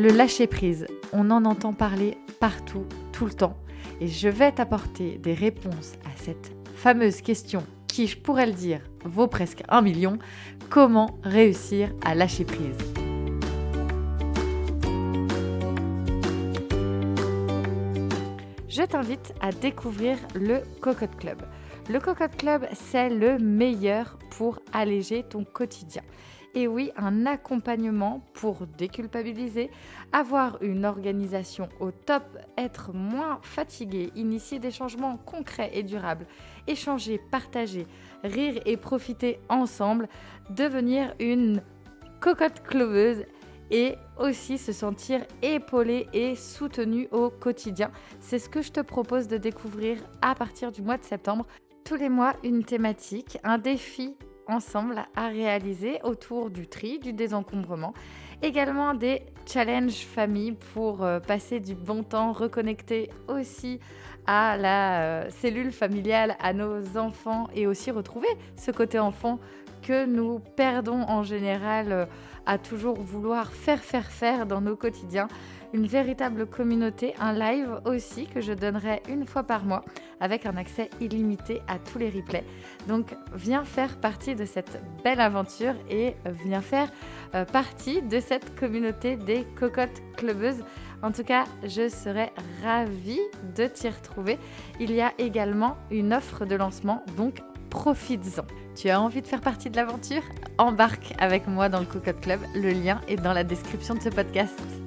Le lâcher-prise, on en entend parler partout, tout le temps. Et je vais t'apporter des réponses à cette fameuse question qui, je pourrais le dire, vaut presque un million. Comment réussir à lâcher prise? Je t'invite à découvrir le Cocotte Club. Le Cocotte Club, c'est le meilleur pour alléger ton quotidien. Et oui, un accompagnement pour déculpabiliser, avoir une organisation au top, être moins fatigué, initier des changements concrets et durables, échanger, partager, rire et profiter ensemble, devenir une cocotte cloveuse et aussi se sentir épaulé et soutenu au quotidien. C'est ce que je te propose de découvrir à partir du mois de septembre. Tous les mois, une thématique, un défi ensemble à réaliser autour du tri, du désencombrement. Également des challenges famille pour euh, passer du bon temps, reconnecter aussi à la euh, cellule familiale, à nos enfants et aussi retrouver ce côté enfant que nous perdons en général euh, à toujours vouloir faire, faire, faire dans nos quotidiens une véritable communauté, un live aussi que je donnerai une fois par mois avec un accès illimité à tous les replays. Donc viens faire partie de cette belle aventure et viens faire euh, partie de cette communauté des cocottes clubeuses. En tout cas, je serais ravie de t'y retrouver. Il y a également une offre de lancement, donc profites-en. Tu as envie de faire partie de l'aventure? Embarque avec moi dans le Cocotte Club. Le lien est dans la description de ce podcast.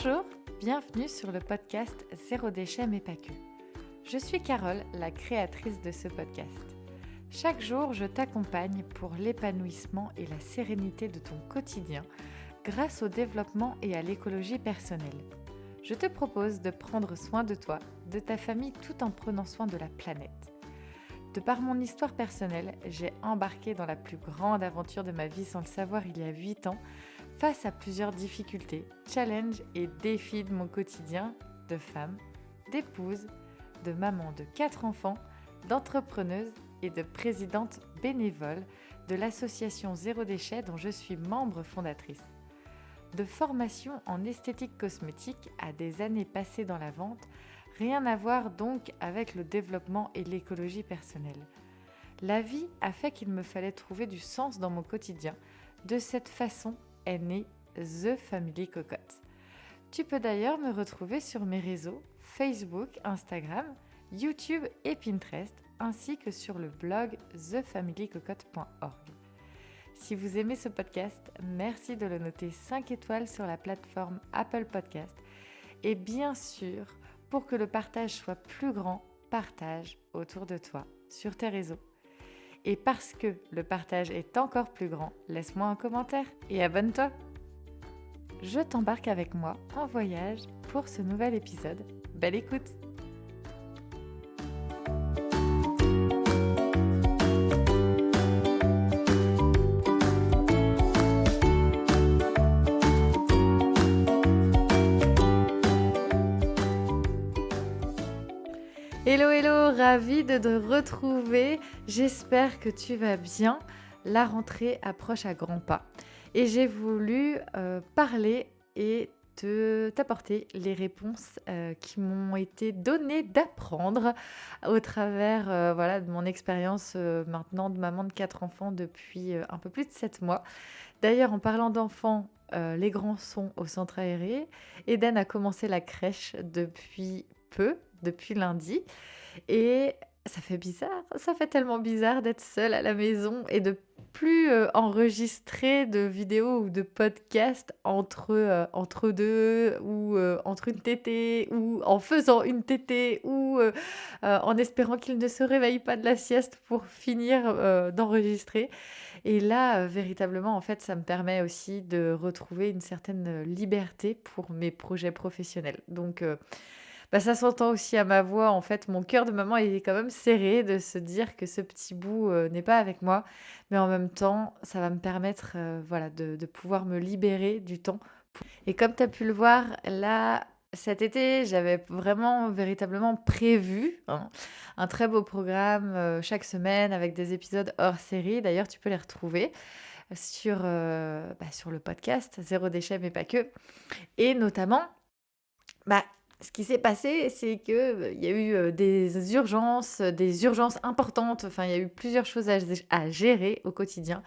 Bonjour, bienvenue sur le podcast Zéro déchet mais pas que. Je suis Carole, la créatrice de ce podcast. Chaque jour, je t'accompagne pour l'épanouissement et la sérénité de ton quotidien grâce au développement et à l'écologie personnelle. Je te propose de prendre soin de toi, de ta famille tout en prenant soin de la planète. De par mon histoire personnelle, j'ai embarqué dans la plus grande aventure de ma vie sans le savoir il y a 8 ans face à plusieurs difficultés, challenges et défis de mon quotidien de femme, d'épouse, de maman de quatre enfants, d'entrepreneuse et de présidente bénévole de l'association Zéro Déchet dont je suis membre fondatrice. De formation en esthétique cosmétique à des années passées dans la vente, rien à voir donc avec le développement et l'écologie personnelle. La vie a fait qu'il me fallait trouver du sens dans mon quotidien. De cette façon, née The Family Cocotte. Tu peux d'ailleurs me retrouver sur mes réseaux Facebook, Instagram, YouTube et Pinterest, ainsi que sur le blog thefamilycocotte.org. Si vous aimez ce podcast, merci de le noter 5 étoiles sur la plateforme Apple Podcast. Et bien sûr, pour que le partage soit plus grand, partage autour de toi, sur tes réseaux. Et parce que le partage est encore plus grand, laisse-moi un commentaire et abonne-toi. Je t'embarque avec moi en voyage pour ce nouvel épisode. Belle écoute hello, ravi de te retrouver. J'espère que tu vas bien. La rentrée approche à grands pas. Et j'ai voulu euh, parler et te, t'apporter les réponses euh, qui m'ont été données d'apprendre au travers euh, voilà, de mon expérience maintenant de maman de quatre enfants depuis un peu plus de sept mois. D'ailleurs, en parlant d'enfants, les grands sont au centre aéré. Eden a commencé la crèche depuis peu, depuis lundi. Et ça fait bizarre, ça fait tellement bizarre d'être seule à la maison et de plus euh, enregistrer de vidéos ou de podcasts entre, euh, deux ou euh, entre une tétée ou en faisant une tétée ou en espérant qu'il ne se réveille pas de la sieste pour finir d'enregistrer. Et là, véritablement, en fait, ça me permet aussi de retrouver une certaine liberté pour mes projets professionnels. Donc, bah, ça s'entend aussi à ma voix. En fait, mon cœur de maman est quand même serré de se dire que ce petit bout euh, n'est pas avec moi. Mais en même temps, ça va me permettre euh, voilà, de, pouvoir me libérer du temps Et comme tu as pu le voir, là, cet été, j'avais vraiment véritablement prévu hein, un très beau programme euh, chaque semaine avec des épisodes hors série. D'ailleurs, tu peux les retrouver sur, bah, sur le podcast Zéro déchet, mais pas que. Et notamment, bah, ce qui s'est passé, c'est qu'il euh, il y a eu des urgences, des urgences importantes. Enfin, il y a eu plusieurs choses à, gérer au quotidien.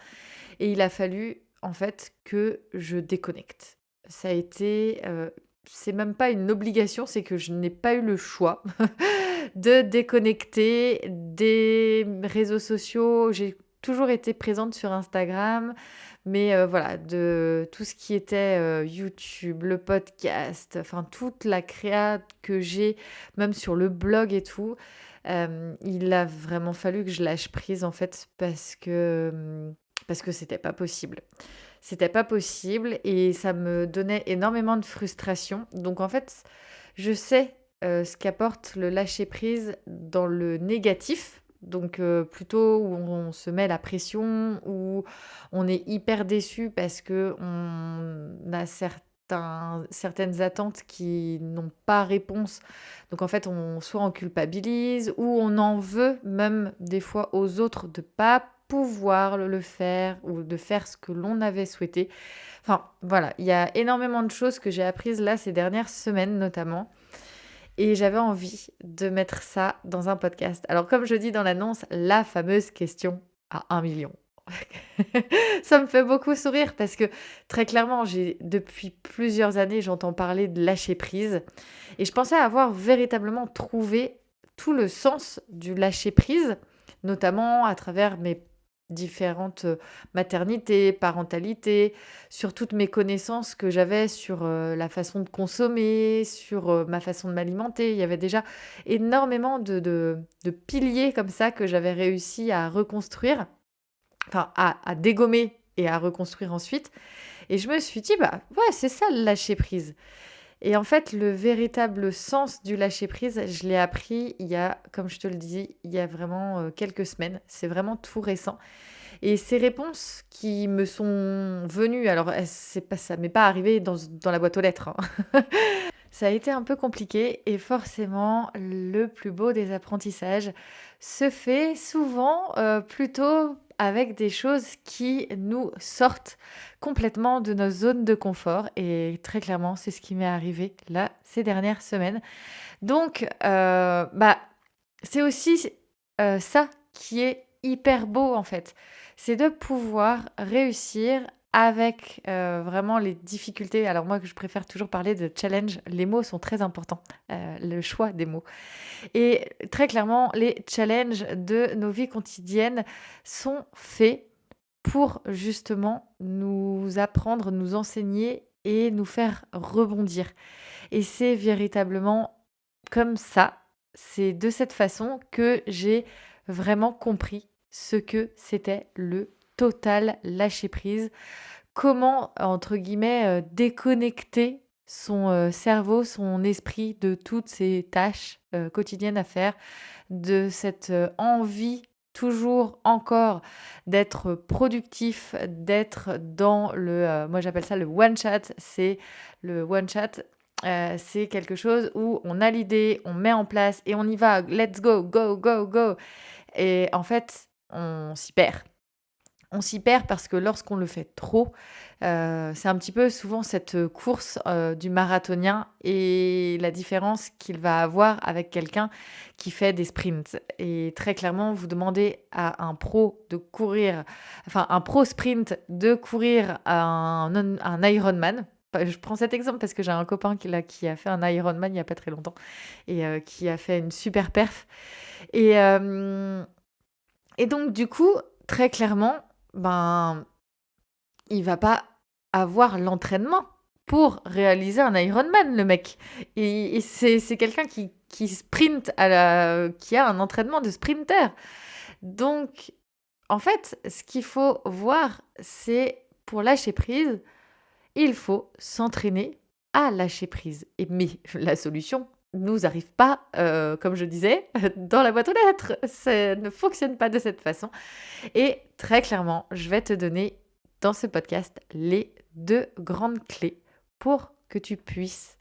Et il a fallu, en fait, que je déconnecte. Ça a été c'est même pas une obligation, c'est que je n'ai pas eu le choix de déconnecter des réseaux sociaux. Toujours été présente sur Instagram, mais euh, voilà, de tout ce qui était euh, YouTube, le podcast, enfin toute la créa que j'ai, même sur le blog et tout, euh, il a vraiment fallu que je lâche prise en fait parce que parce que c'était pas possible. C'était pas possible et ça me donnait énormément de frustration. Donc en fait, je sais ce qu'apporte le lâcher prise dans le négatif. Donc euh, plutôt où on se met la pression, où on est hyper déçu parce que on a certains, certaines attentes qui n'ont pas réponse. Donc en fait, on soit on culpabilise ou on en veut même des fois aux autres de pas pouvoir le faire ou de faire ce que l'on avait souhaité. Enfin, voilà, il y a énormément de choses que j'ai apprises là ces dernières semaines notamment. Et j'avais envie de mettre ça dans un podcast. Alors comme je dis dans l'annonce, la fameuse question à un million. ça me fait beaucoup sourire parce que très clairement, j'ai depuis plusieurs années, j'entends parler de lâcher prise et je pensais avoir véritablement trouvé tout le sens du lâcher prise, notamment à travers mes différentes maternités, parentalités, sur toutes mes connaissances que j'avais sur la façon de consommer, sur ma façon de m'alimenter. Il y avait déjà énormément de, de, piliers comme ça que j'avais réussi à reconstruire, enfin à, à, dégommer et à reconstruire ensuite. Et je me suis dit, bah ouais, c'est ça le lâcher prise. Et en fait, le véritable sens du lâcher-prise, je l'ai appris il y a, comme je te le dis, il y a vraiment euh, quelques semaines. C'est vraiment tout récent. Et ces réponses qui me sont venues, alors c'est pas, ça m'est pas arrivé dans, la boîte aux lettres. Hein. ça a été un peu compliqué et forcément, le plus beau des apprentissages se fait souvent euh, plutôt avec des choses qui nous sortent complètement de nos zones de confort. Et très clairement, c'est ce qui m'est arrivé là ces dernières semaines. Donc, euh, bah, c'est aussi euh, ça qui est hyper beau en fait. C'est de pouvoir réussir avec euh, vraiment les difficultés. Alors moi, je préfère toujours parler de challenge. Les mots sont très importants, euh, le choix des mots. Et très clairement, les challenges de nos vies quotidiennes sont faits pour justement nous apprendre, nous enseigner et nous faire rebondir. Et c'est véritablement comme ça, c'est de cette façon que j'ai vraiment compris ce que c'était le total lâcher prise. Comment, entre guillemets, euh, déconnecter son euh, cerveau, son esprit de toutes ces tâches euh, quotidiennes à faire, de cette envie toujours encore d'être productif, d'être dans le, moi j'appelle ça le one chat, c'est le one chat, c'est quelque chose où on a l'idée, on met en place et on y va, let's go, go, go, go. Et en fait, on s'y perd. On s'y perd parce que lorsqu'on le fait trop, euh, c'est un petit peu souvent cette course euh, du marathonien et la différence qu'il va avoir avec quelqu'un qui fait des sprints. Et très clairement, vous demandez à un pro de courir, enfin un pro sprint de courir un, un Ironman, je prends cet exemple parce que j'ai un copain qui, là, qui a fait un Ironman il n'y a pas très longtemps et euh, qui a fait une super perf. Et, et donc, du coup, très clairement, ben, il va pas avoir l'entraînement pour réaliser un Ironman, le mec. Et, c'est, quelqu'un qui, qui sprint, à la, qui a un entraînement de sprinter. Donc, en fait, ce qu'il faut voir, c'est pour lâcher prise, il faut s'entraîner à lâcher prise. Et, mais la solution, nous arrive pas, euh, comme je disais, dans la boîte aux lettres. Ça ne fonctionne pas de cette façon. Et très clairement, je vais te donner dans ce podcast les deux grandes clés pour que tu puisses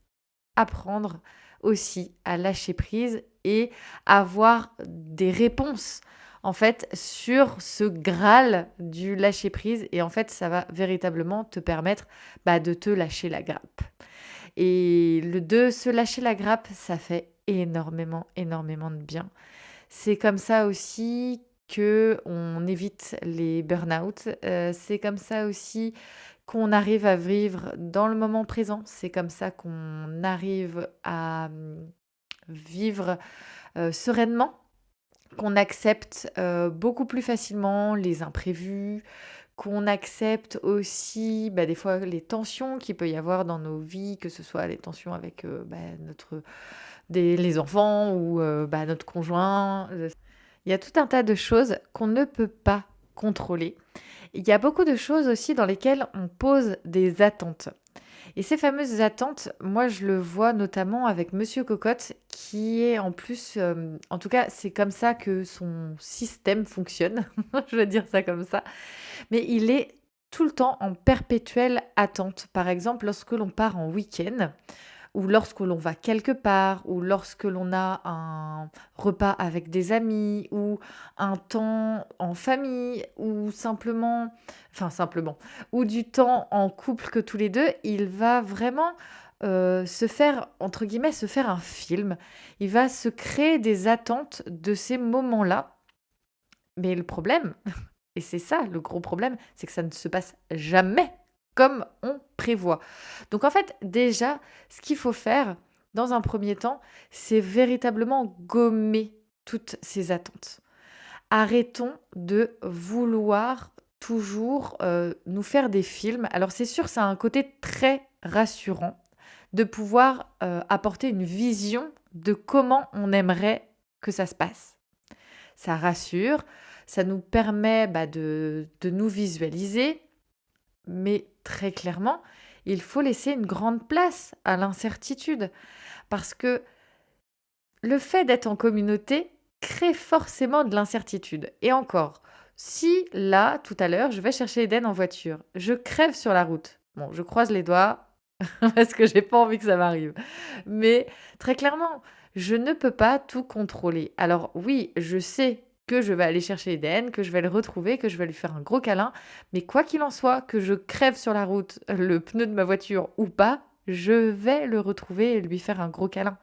apprendre aussi à lâcher prise et avoir des réponses en fait sur ce graal du lâcher prise et en fait ça va véritablement te permettre bah, de te lâcher la grappe. Et le de se lâcher la grappe, ça fait énormément, énormément de bien. C'est comme ça aussi que on évite les burn-out. Euh, c'est comme ça aussi qu'on arrive à vivre dans le moment présent. C'est comme ça qu'on arrive à hum, vivre euh, sereinement, qu'on accepte euh, beaucoup plus facilement les imprévus, qu'on accepte aussi bah, des fois les tensions qu'il peut y avoir dans nos vies, que ce soit les tensions avec bah, notre les enfants ou euh, bah, notre conjoint. Il y a tout un tas de choses qu'on ne peut pas contrôler. Il y a beaucoup de choses aussi dans lesquelles on pose des attentes. Et ces fameuses attentes, moi je le vois notamment avec Monsieur Cocotte, qui est en plus, euh, en tout cas c'est comme ça que son système fonctionne, je vais dire ça comme ça, mais il est tout le temps en perpétuelle attente. Par exemple, lorsque l'on part en week-end, ou lorsque l'on va quelque part, ou lorsque l'on a un repas avec des amis, ou un temps en famille, ou simplement, enfin simplement, ou du temps en couple que tous les deux, il va vraiment euh, se faire, entre guillemets, se faire un film. Il va se créer des attentes de ces moments-là. Mais le problème, et c'est ça le gros problème, c'est que ça ne se passe jamais comme on prévoit. Donc en fait, déjà, ce qu'il faut faire dans un premier temps, c'est véritablement gommer toutes ces attentes. Arrêtons de vouloir toujours euh, nous faire des films. Alors c'est sûr, ça a un côté très rassurant de pouvoir euh, apporter une vision de comment on aimerait que ça se passe. Ça rassure, ça nous permet bah, de, de nous visualiser, mais très clairement, il faut laisser une grande place à l'incertitude. Parce que le fait d'être en communauté crée forcément de l'incertitude. Et encore, si là, tout à l'heure, je vais chercher Eden en voiture, je crève sur la route. Bon, je croise les doigts parce que j'ai pas envie que ça m'arrive. Mais très clairement, je ne peux pas tout contrôler. Alors oui, je sais que je vais aller chercher Eden, que je vais le retrouver, que je vais lui faire un gros câlin. Mais quoi qu'il en soit, que je crève sur la route le pneu de ma voiture ou pas, je vais le retrouver et lui faire un gros câlin.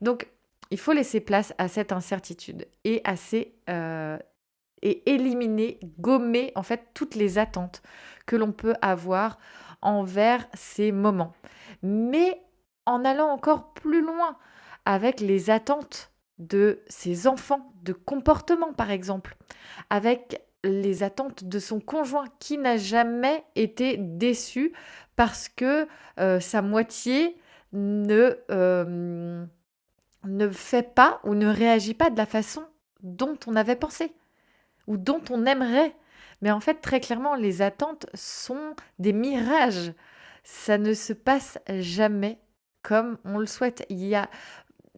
Donc, il faut laisser place à cette incertitude et à euh, et éliminer, gommer en fait toutes les attentes que l'on peut avoir envers ces moments. Mais en allant encore plus loin avec les attentes de ses enfants, de comportement par exemple, avec les attentes de son conjoint qui n'a jamais été déçu parce que euh, sa moitié ne, euh, ne fait pas ou ne réagit pas de la façon dont on avait pensé ou dont on aimerait. Mais en fait, très clairement, les attentes sont des mirages. Ça ne se passe jamais comme on le souhaite. Il y a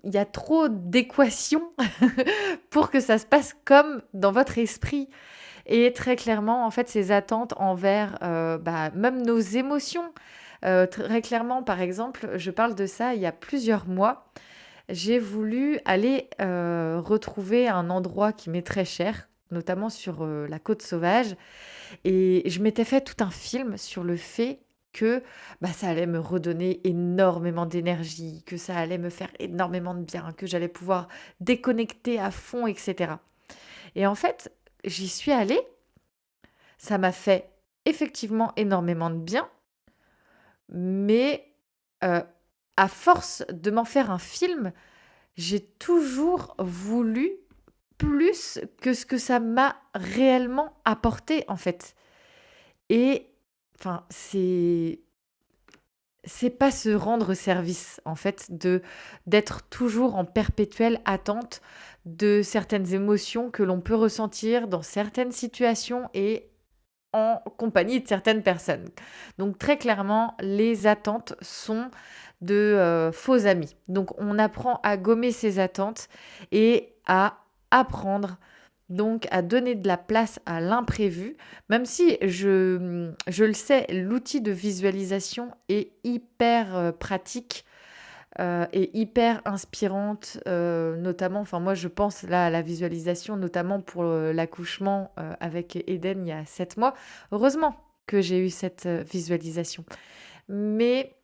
il y a trop d'équations pour que ça se passe comme dans votre esprit. Et très clairement, en fait, ces attentes envers euh, bah, même nos émotions. Euh, très clairement, par exemple, je parle de ça il y a plusieurs mois. J'ai voulu aller euh, retrouver un endroit qui m'est très cher, notamment sur la côte sauvage. Et je m'étais fait tout un film sur le fait que bah, ça allait me redonner énormément d'énergie, que ça allait me faire énormément de bien, que j'allais pouvoir déconnecter à fond, etc. Et en fait, j'y suis allée, ça m'a fait effectivement énormément de bien, mais euh, à force de m'en faire un film, j'ai toujours voulu plus que ce que ça m'a réellement apporté en fait. Et Enfin, c'est c'est pas se rendre service en fait de d'être toujours en perpétuelle attente de certaines émotions que l'on peut ressentir dans certaines situations et en compagnie de certaines personnes. Donc très clairement, les attentes sont de euh, faux amis. Donc on apprend à gommer ces attentes et à apprendre donc à donner de la place à l'imprévu, même si je, le sais, l'outil de visualisation est hyper euh, pratique euh, et hyper inspirante, euh, notamment, enfin moi je pense là à la visualisation, notamment pour l'accouchement avec Eden il y a sept mois. Heureusement que j'ai eu cette visualisation. Mais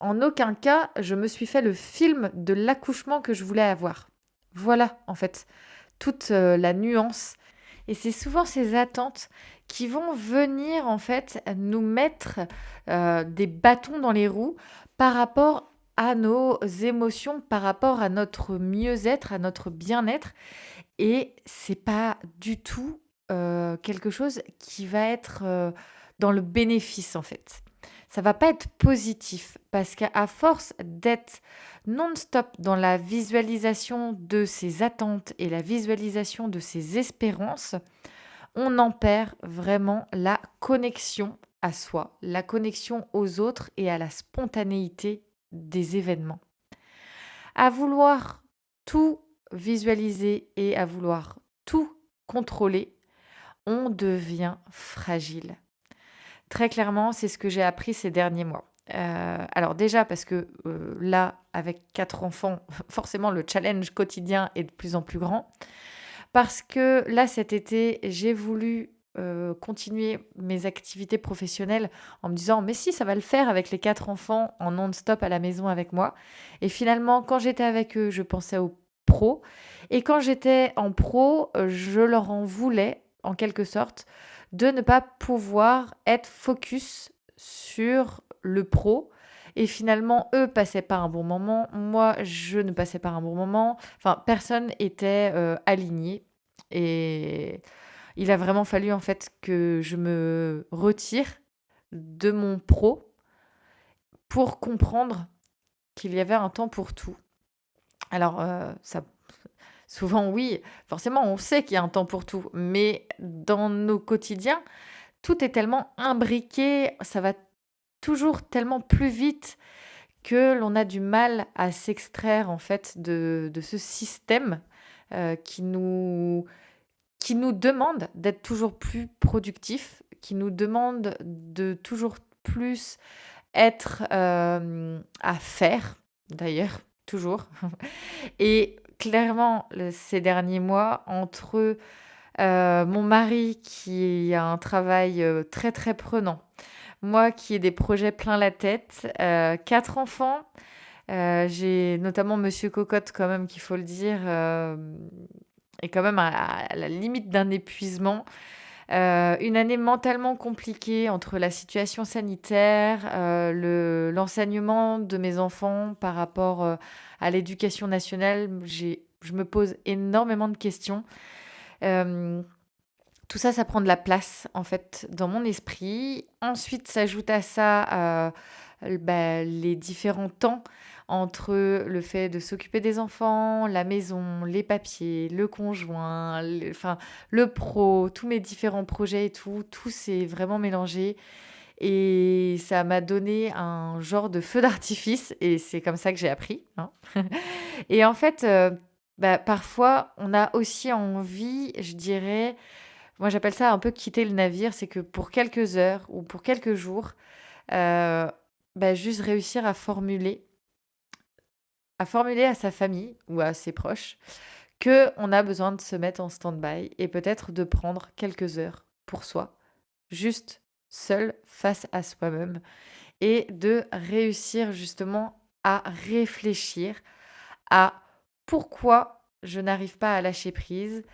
en aucun cas, je me suis fait le film de l'accouchement que je voulais avoir. Voilà, en fait, toute euh, la nuance. Et c'est souvent ces attentes qui vont venir, en fait, nous mettre euh, des bâtons dans les roues par rapport à nos émotions, par rapport à notre mieux-être, à notre bien-être. Et c'est pas du tout euh, quelque chose qui va être dans le bénéfice, en fait ça va pas être positif parce qu'à force d'être non-stop dans la visualisation de ses attentes et la visualisation de ses espérances, on en perd vraiment la connexion à soi, la connexion aux autres et à la spontanéité des événements. À vouloir tout visualiser et à vouloir tout contrôler, on devient fragile. Très clairement, c'est ce que j'ai appris ces derniers mois. Euh, alors déjà parce que euh, là, avec quatre enfants, forcément le challenge quotidien est de plus en plus grand. Parce que là, cet été, j'ai voulu euh, continuer mes activités professionnelles en me disant mais si ça va le faire avec les quatre enfants en non-stop à la maison avec moi. Et finalement, quand j'étais avec eux, je pensais aux pros. Et quand j'étais en pro, je leur en voulais en quelque sorte de ne pas pouvoir être focus sur le pro. Et finalement, eux passaient pas un bon moment. Moi, je ne passais pas un bon moment. Enfin, personne était euh, aligné. Et il a vraiment fallu en fait que je me retire de mon pro pour comprendre qu'il y avait un temps pour tout. Alors, euh, ça Souvent, oui, forcément, on sait qu'il y a un temps pour tout, mais dans nos quotidiens, tout est tellement imbriqué, ça va toujours tellement plus vite que l'on a du mal à s'extraire en fait de, ce système euh, qui, nous, demande d'être toujours plus productif, qui nous demande de toujours plus être euh, à faire, d'ailleurs, toujours. Et clairement ces derniers mois entre euh, mon mari qui a un travail euh, très très prenant, moi qui ai des projets plein la tête, euh, quatre enfants. J'ai notamment Monsieur Cocotte quand même qu'il faut le dire est quand même à, la limite d'un épuisement. Une année mentalement compliquée entre la situation sanitaire, l'enseignement de mes enfants par rapport à l'éducation nationale, je me pose énormément de questions. Euh, tout ça, ça prend de la place, en fait, dans mon esprit. Ensuite, s'ajoute à ça euh, bah, les différents temps entre le fait de s'occuper des enfants, la maison, les papiers, le conjoint, enfin, le pro, tous mes différents projets et tout, tout s'est vraiment mélangé. Et ça m'a donné un genre de feu d'artifice, et c'est comme ça que j'ai appris. Hein. et en fait, euh, bah, parfois, on a aussi envie, je dirais, moi j'appelle ça un peu quitter le navire, c'est que pour quelques heures ou pour quelques jours, euh, bah, juste réussir à formuler, à formuler à sa famille ou à ses proches que on a besoin de se mettre en stand-by et peut-être de prendre quelques heures pour soi, juste seul face à soi-même et de réussir justement à réfléchir à pourquoi je n'arrive pas à lâcher prise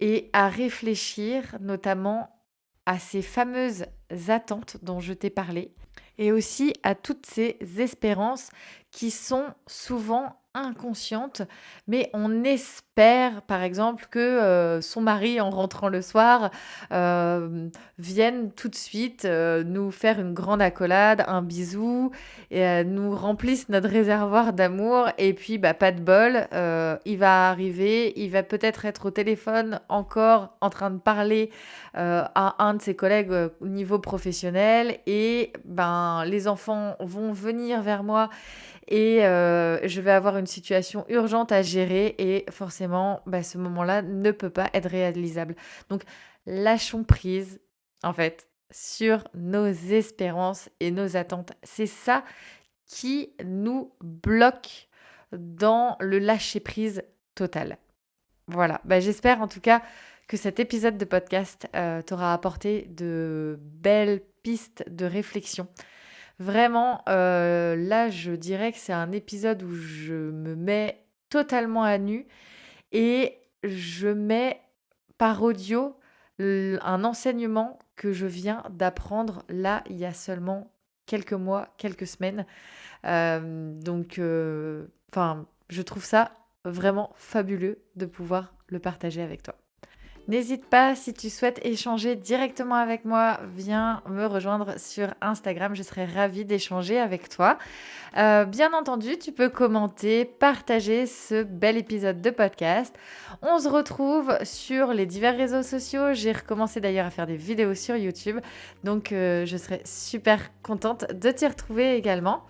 et à réfléchir notamment à ces fameuses attentes dont je t'ai parlé et aussi à toutes ces espérances qui sont souvent inconsciente, mais on espère, par exemple, que euh, son mari, en rentrant le soir, euh, vienne tout de suite euh, nous faire une grande accolade, un bisou, et nous remplisse notre réservoir d'amour. Et puis, bah, pas de bol, il va arriver, il va peut-être être au téléphone encore en train de parler à un de ses collègues au niveau professionnel, et ben, les enfants vont venir vers moi et euh, je vais avoir une situation urgente à gérer et forcément, bah, ce moment-là ne peut pas être réalisable. Donc, lâchons prise, en fait, sur nos espérances et nos attentes. C'est ça qui nous bloque dans le lâcher-prise total. Voilà, bah, j'espère en tout cas que cet épisode de podcast euh, t'aura apporté de belles pistes de réflexion. Vraiment, euh, là, je dirais que c'est un épisode où je me mets totalement à nu et je mets par audio un enseignement que je viens d'apprendre là il y a seulement quelques mois, quelques semaines. Euh, donc, euh, je trouve ça vraiment fabuleux de pouvoir le partager avec toi. N'hésite pas, si tu souhaites échanger directement avec moi, viens me rejoindre sur Instagram. Je serai ravie d'échanger avec toi. Euh, bien entendu, tu peux commenter, partager ce bel épisode de podcast. On se retrouve sur les divers réseaux sociaux. J'ai recommencé d'ailleurs à faire des vidéos sur YouTube. Donc, euh, je serai super contente de t'y retrouver également.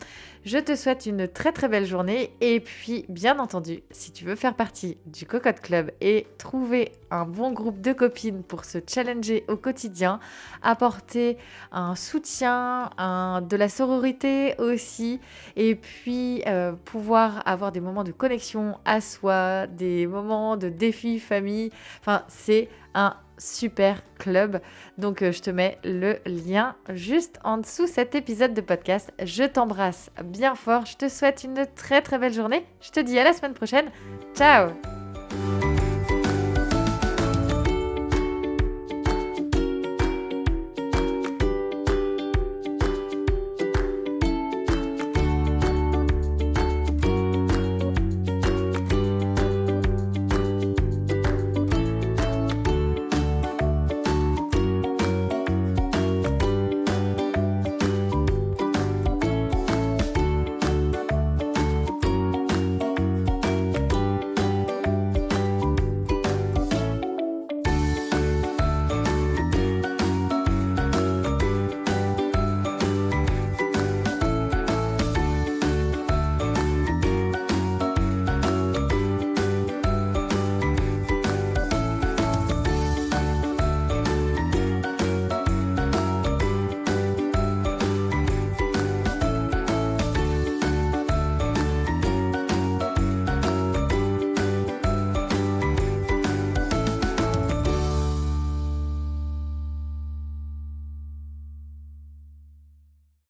Je te souhaite une très très belle journée et puis bien entendu, si tu veux faire partie du Cocotte Club et trouver un bon groupe de copines pour se challenger au quotidien, apporter un soutien, de la sororité aussi et puis euh, pouvoir avoir des moments de connexion à soi, des moments de défi famille, enfin c'est un super club. Donc euh, je te mets le lien juste en dessous cet épisode de podcast. Je t'embrasse bien fort. Je te souhaite une très très belle journée. Je te dis à la semaine prochaine. Ciao